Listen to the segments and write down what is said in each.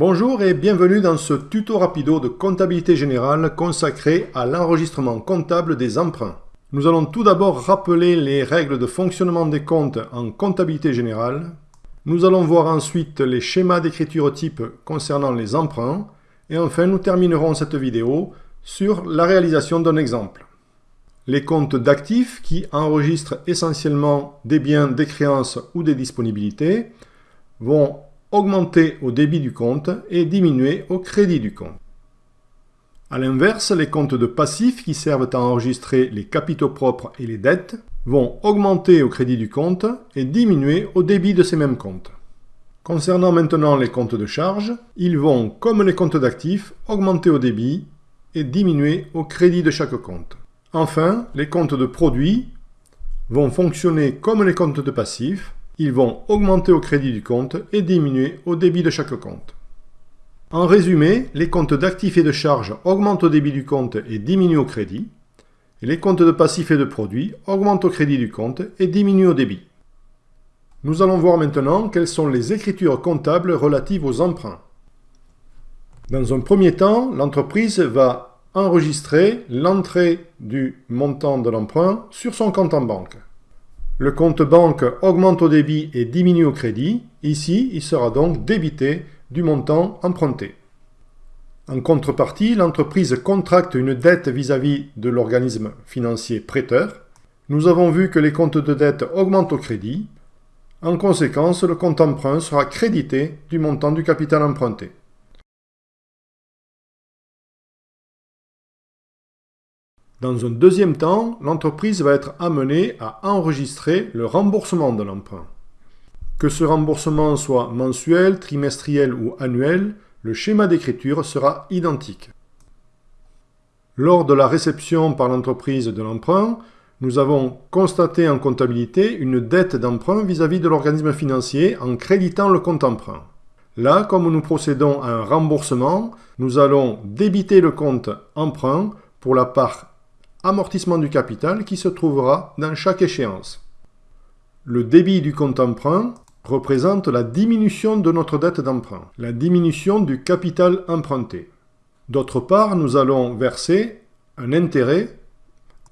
Bonjour et bienvenue dans ce tuto rapido de comptabilité générale consacré à l'enregistrement comptable des emprunts. Nous allons tout d'abord rappeler les règles de fonctionnement des comptes en comptabilité générale. Nous allons voir ensuite les schémas d'écriture type concernant les emprunts. Et enfin, nous terminerons cette vidéo sur la réalisation d'un exemple. Les comptes d'actifs qui enregistrent essentiellement des biens, des créances ou des disponibilités vont augmenter au débit du compte et diminuer au crédit du compte. A l'inverse, les comptes de passifs qui servent à enregistrer les capitaux propres et les dettes vont augmenter au crédit du compte et diminuer au débit de ces mêmes comptes. Concernant maintenant les comptes de charges, ils vont, comme les comptes d'actifs, augmenter au débit et diminuer au crédit de chaque compte. Enfin, les comptes de produits vont fonctionner comme les comptes de passifs, ils vont augmenter au crédit du compte et diminuer au débit de chaque compte. En résumé, les comptes d'actifs et de charges augmentent au débit du compte et diminuent au crédit, les comptes de passifs et de produits augmentent au crédit du compte et diminuent au débit. Nous allons voir maintenant quelles sont les écritures comptables relatives aux emprunts. Dans un premier temps, l'entreprise va enregistrer l'entrée du montant de l'emprunt sur son compte en banque. Le compte banque augmente au débit et diminue au crédit. Ici, il sera donc débité du montant emprunté. En contrepartie, l'entreprise contracte une dette vis-à-vis de l'organisme financier prêteur. Nous avons vu que les comptes de dette augmentent au crédit. En conséquence, le compte emprunt sera crédité du montant du capital emprunté. Dans un deuxième temps, l'entreprise va être amenée à enregistrer le remboursement de l'emprunt. Que ce remboursement soit mensuel, trimestriel ou annuel, le schéma d'écriture sera identique. Lors de la réception par l'entreprise de l'emprunt, nous avons constaté en comptabilité une dette d'emprunt vis-à-vis de l'organisme financier en créditant le compte emprunt. Là, comme nous procédons à un remboursement, nous allons débiter le compte emprunt pour la part amortissement du capital qui se trouvera dans chaque échéance. Le débit du compte emprunt représente la diminution de notre dette d'emprunt, la diminution du capital emprunté. D'autre part, nous allons verser un intérêt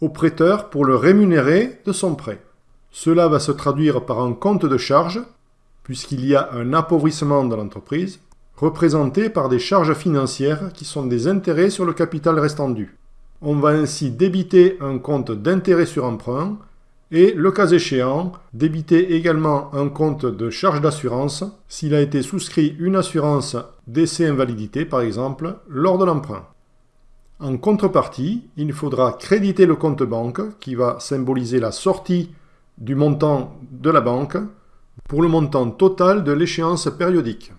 au prêteur pour le rémunérer de son prêt. Cela va se traduire par un compte de charge, puisqu'il y a un appauvrissement de l'entreprise, représenté par des charges financières qui sont des intérêts sur le capital restant dû. On va ainsi débiter un compte d'intérêt sur emprunt et, le cas échéant, débiter également un compte de charge d'assurance s'il a été souscrit une assurance décès invalidité par exemple lors de l'emprunt. En contrepartie, il faudra créditer le compte banque qui va symboliser la sortie du montant de la banque pour le montant total de l'échéance périodique.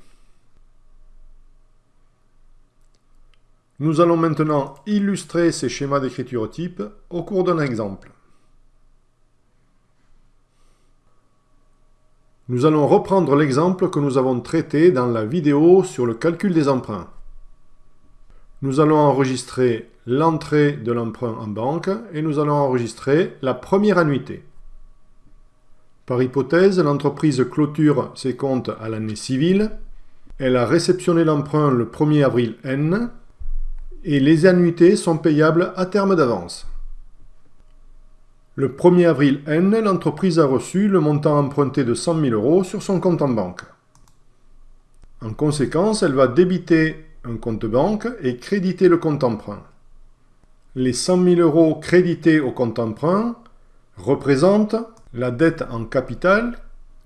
Nous allons maintenant illustrer ces schémas d'écriture type au cours d'un exemple. Nous allons reprendre l'exemple que nous avons traité dans la vidéo sur le calcul des emprunts. Nous allons enregistrer l'entrée de l'emprunt en banque et nous allons enregistrer la première annuité. Par hypothèse, l'entreprise clôture ses comptes à l'année civile. Elle a réceptionné l'emprunt le 1er avril N et les annuités sont payables à terme d'avance. Le 1er avril N, l'entreprise a reçu le montant emprunté de 100 000 euros sur son compte en banque. En conséquence, elle va débiter un compte banque et créditer le compte emprunt. Les 100 000 euros crédités au compte emprunt représentent la dette en capital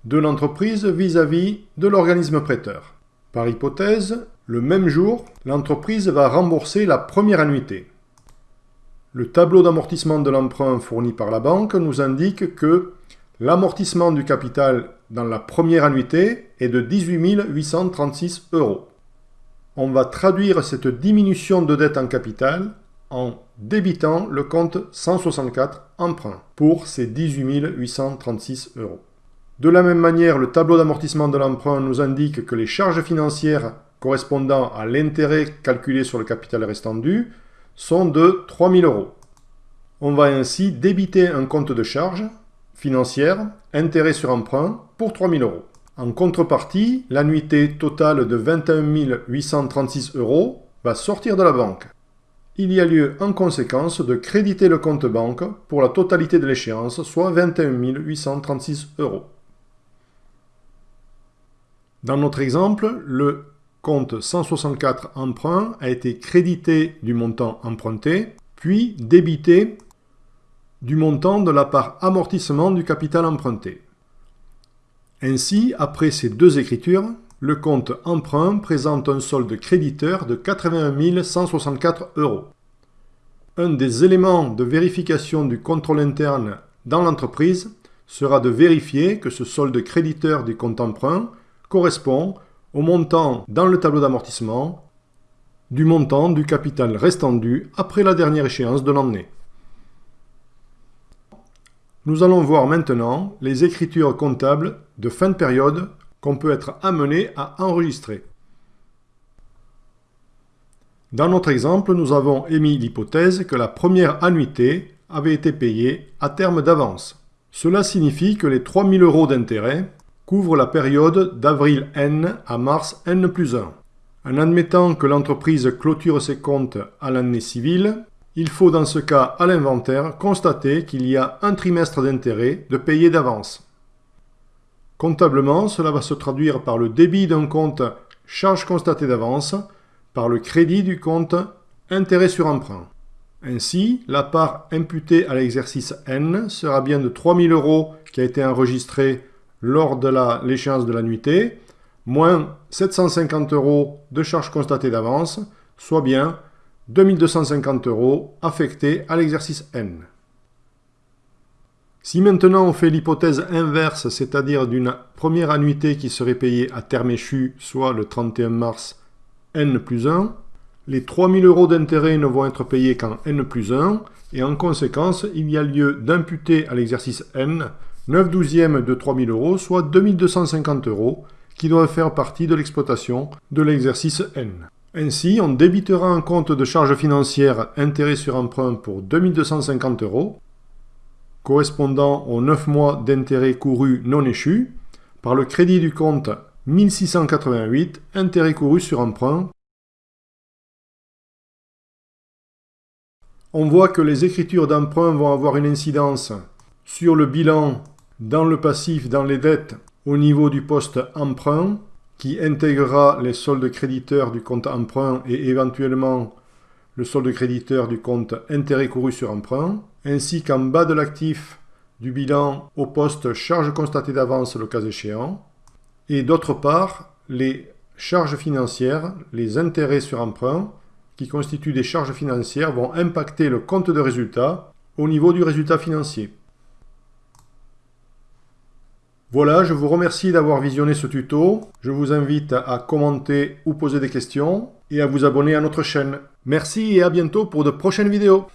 de l'entreprise vis-à-vis de l'organisme prêteur. Par hypothèse, le même jour, l'entreprise va rembourser la première annuité. Le tableau d'amortissement de l'emprunt fourni par la banque nous indique que l'amortissement du capital dans la première annuité est de 18 836 euros. On va traduire cette diminution de dette en capital en débitant le compte 164 emprunt pour ces 18 836 euros. De la même manière, le tableau d'amortissement de l'emprunt nous indique que les charges financières correspondant à l'intérêt calculé sur le capital restant dû sont de 3000 euros. On va ainsi débiter un compte de charge financière, intérêt sur emprunt, pour 3000 euros. En contrepartie, l'annuité totale de 21 836 euros va sortir de la banque. Il y a lieu en conséquence de créditer le compte banque pour la totalité de l'échéance, soit 21 836 euros. Dans notre exemple, le compte 164 emprunt a été crédité du montant emprunté, puis débité du montant de la part amortissement du capital emprunté. Ainsi, après ces deux écritures, le compte emprunt présente un solde créditeur de 81 164 euros. Un des éléments de vérification du contrôle interne dans l'entreprise sera de vérifier que ce solde créditeur du compte emprunt correspond au montant dans le tableau d'amortissement du montant du capital restant dû après la dernière échéance de l'année. Nous allons voir maintenant les écritures comptables de fin de période qu'on peut être amené à enregistrer. Dans notre exemple, nous avons émis l'hypothèse que la première annuité avait été payée à terme d'avance. Cela signifie que les 3000 euros d'intérêt couvrent la période d'avril N à mars N plus 1. En admettant que l'entreprise clôture ses comptes à l'année civile, il faut dans ce cas à l'inventaire constater qu'il y a un trimestre d'intérêt de payer d'avance. Comptablement, cela va se traduire par le débit d'un compte charge constatée d'avance, par le crédit du compte intérêt sur emprunt. Ainsi, la part imputée à l'exercice N sera bien de 3000 euros qui a été enregistré lors de l'échéance de la nuitée, moins 750 euros de charges constatées d'avance, soit bien 2250 euros affectés à l'exercice N. Si maintenant on fait l'hypothèse inverse, c'est-à-dire d'une première annuité qui serait payée à terme échu, soit le 31 mars N plus 1, les 3000 euros d'intérêt ne vont être payés qu'en N plus 1, et en conséquence, il y a lieu d'imputer à l'exercice N 9 douzièmes de 3000 euros, soit 2250 euros, qui doivent faire partie de l'exploitation de l'exercice N. Ainsi, on débitera un compte de charges financières intérêt sur emprunt pour 2250 euros, correspondant aux 9 mois d'intérêt couru non échu, par le crédit du compte 1688, intérêt couru sur emprunt. On voit que les écritures d'emprunt vont avoir une incidence sur le bilan dans le passif, dans les dettes, au niveau du poste emprunt, qui intégrera les soldes créditeurs du compte emprunt et éventuellement le solde créditeur du compte intérêt couru sur emprunt, ainsi qu'en bas de l'actif du bilan au poste charges constatées d'avance le cas échéant, et d'autre part les charges financières, les intérêts sur emprunt, qui constituent des charges financières, vont impacter le compte de résultat au niveau du résultat financier. Voilà, je vous remercie d'avoir visionné ce tuto. Je vous invite à commenter ou poser des questions et à vous abonner à notre chaîne. Merci et à bientôt pour de prochaines vidéos.